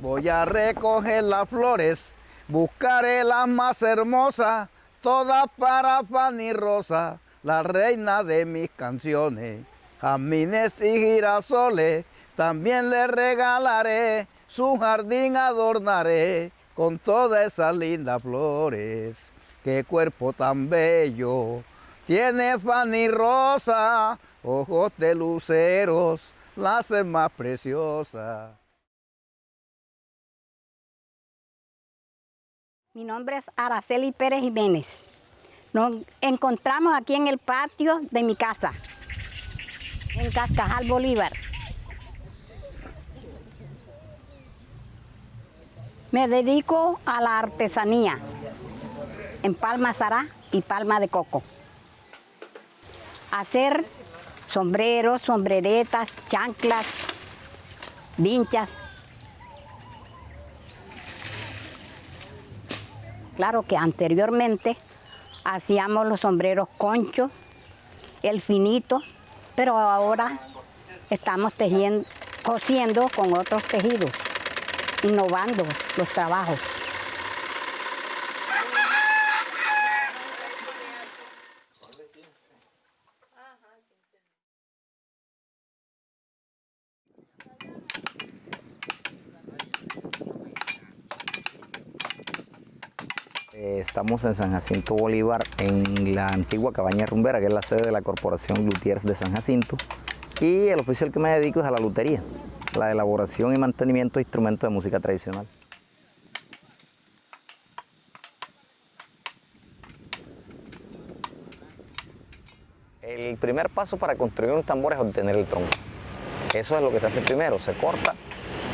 Voy a recoger las flores, buscaré las más hermosas, todas para Fanny Rosa, la reina de mis canciones. Jamines y girasoles, también le regalaré, su jardín adornaré con todas esas lindas flores. Qué cuerpo tan bello tiene Fanny Rosa, ojos de luceros, la hacen más preciosa. Mi nombre es Araceli Pérez Jiménez. Nos encontramos aquí en el patio de mi casa, en Cascajal Bolívar. Me dedico a la artesanía en palma zará y palma de coco. Hacer sombreros, sombreretas, chanclas, vinchas. Claro que anteriormente hacíamos los sombreros concho, el finito, pero ahora estamos tejiendo, cosiendo con otros tejidos, innovando los trabajos. Estamos en San Jacinto Bolívar, en la antigua cabaña rumbera, que es la sede de la Corporación Lutiers de San Jacinto. Y el oficio al que me dedico es a la lutería, la elaboración y mantenimiento de instrumentos de música tradicional. El primer paso para construir un tambor es obtener el tronco. Eso es lo que se hace primero, se corta,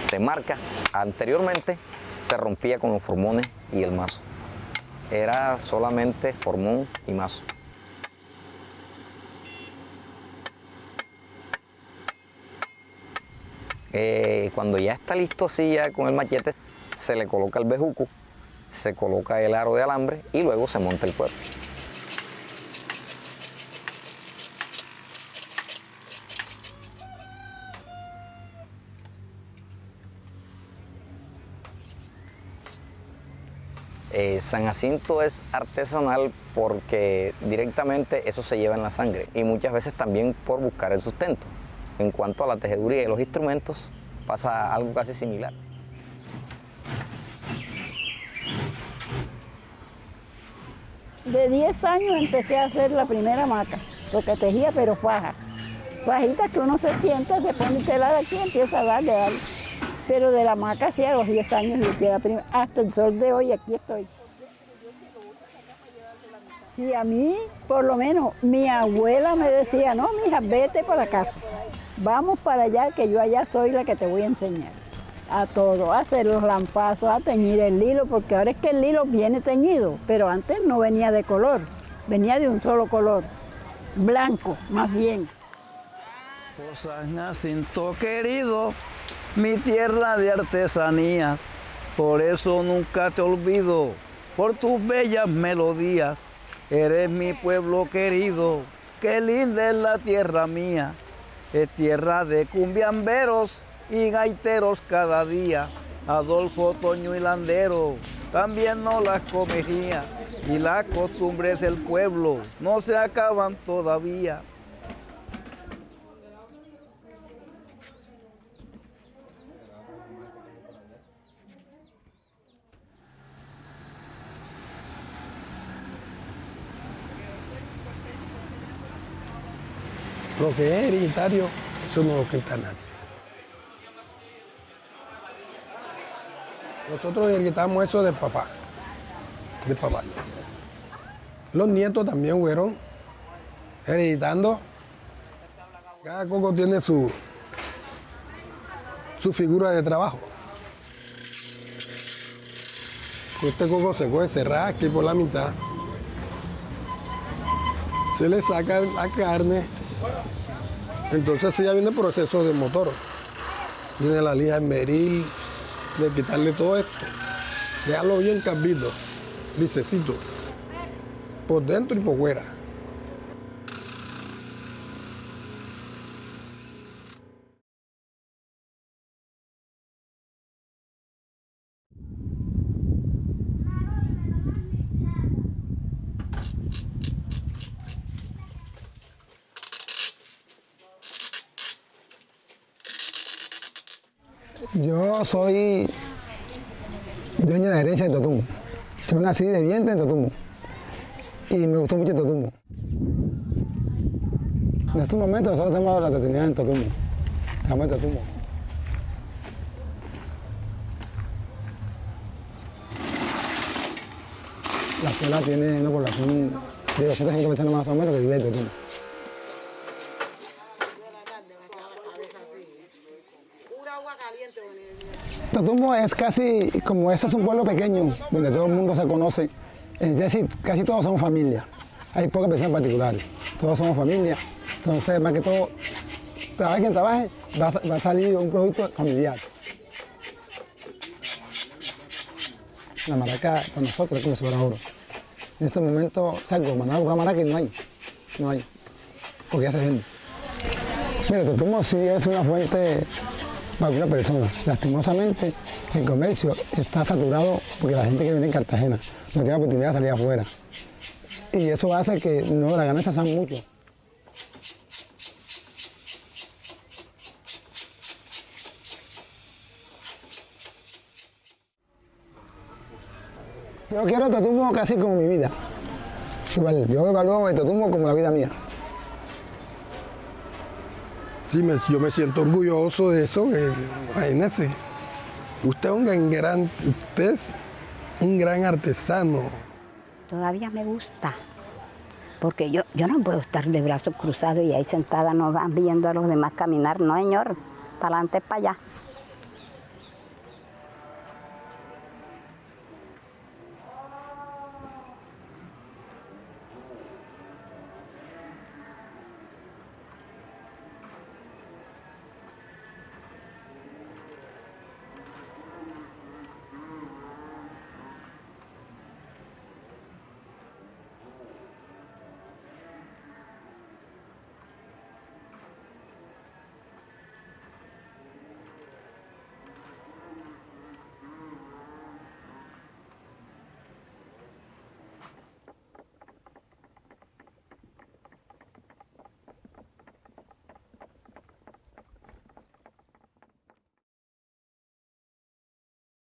se marca. Anteriormente se rompía con los formones y el mazo era solamente formón y mazo. Eh, cuando ya está listo así ya con el machete, se le coloca el bejuco, se coloca el aro de alambre y luego se monta el cuerpo. Eh, San Jacinto es artesanal porque directamente eso se lleva en la sangre y muchas veces también por buscar el sustento. En cuanto a la tejeduría y los instrumentos, pasa algo casi similar. De 10 años empecé a hacer la primera maca, porque tejía pero faja. Fajita que uno se sienta, se pone tela de aquí y empieza a darle, darle. Pero de la maca sí a los 10 años la primera. Hasta el sol de hoy aquí estoy. Y a mí, por lo menos, mi abuela me decía, no, mija, vete para casa. Vamos para allá, que yo allá soy la que te voy a enseñar. A todo, a hacer los lampazos, a teñir el hilo, porque ahora es que el hilo viene teñido, pero antes no venía de color, venía de un solo color, blanco, más bien. Por San Jacinto querido, mi tierra de artesanía, por eso nunca te olvido, por tus bellas melodías. Eres mi pueblo querido, qué linda es la tierra mía. Es tierra de cumbiamberos y gaiteros cada día. Adolfo Toño y Landero también no las comería. Y las costumbres del pueblo no se acaban todavía. Lo que es hereditario, eso no lo quita nadie. Nosotros hereditamos eso del papá, del papá. Los nietos también fueron hereditando. Cada coco tiene su, su figura de trabajo. Este coco se puede cerrar aquí por la mitad. Se le saca la carne entonces ya viene el proceso de motor. Viene la lija de meril, de quitarle todo esto. Dejarlo bien cambito, lisecito. Por dentro y por fuera. Yo soy dueño de herencia de Totumbo. Yo nací de vientre en Totumbo y me gustó mucho Totumbo. En estos momentos nosotros tenemos la oportunidad en Totumbo, la de Totumbo. La escuela tiene una población de 250 personas más o menos que vive en Totumbo es casi, como este es un pueblo pequeño, donde todo el mundo se conoce, decir, casi todos somos familia. Hay pocas personas particulares, todos somos familia. Entonces, más que todo, trabaje quien trabaje, va va a salir un producto familiar. La maraca para nosotros es como si fuera oro. En este momento, salgo, mandar a buscar maraca y no hay, no hay, porque ya se vende. Mira, Totumbo sí es una fuente para alguna persona. Lastimosamente, el comercio está saturado porque la gente que viene en Cartagena no tiene oportunidad de salir afuera. Y eso hace que no, las ganancias sean mucho. Yo quiero Totumbo casi como mi vida. Igual, Yo evalúo el como la vida mía. Yo me siento orgulloso de eso. usted es un gran, usted es un gran artesano. Todavía me gusta, porque yo, yo no puedo estar de brazos cruzados y ahí sentada no viendo a los demás caminar, no señor, para adelante, para allá.